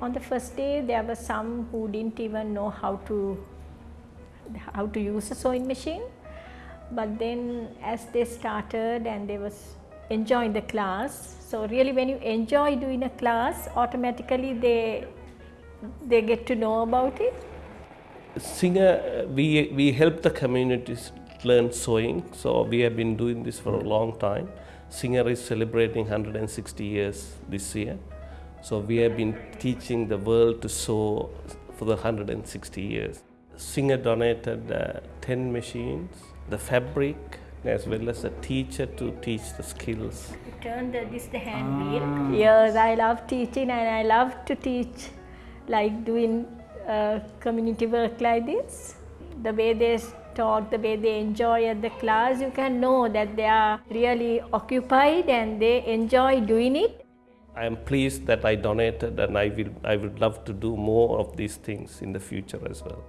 On the first day, there were some who didn't even know how to how to use a sewing machine. But then, as they started and they was enjoying the class, so really, when you enjoy doing a class, automatically they they get to know about it. Singer, we, we help the communities learn sewing. So we have been doing this for a long time. Singer is celebrating 160 years this year. So we have been teaching the world to sew for the 160 years. Singer donated uh, 10 machines, the fabric, as well as a teacher to teach the skills. Turn the, this the hand wheel. Yes, I love teaching and I love to teach, like doing uh, community work like this. The way they talk, the way they enjoy at the class, you can know that they are really occupied and they enjoy doing it. I am pleased that I donated and I will I would love to do more of these things in the future as well.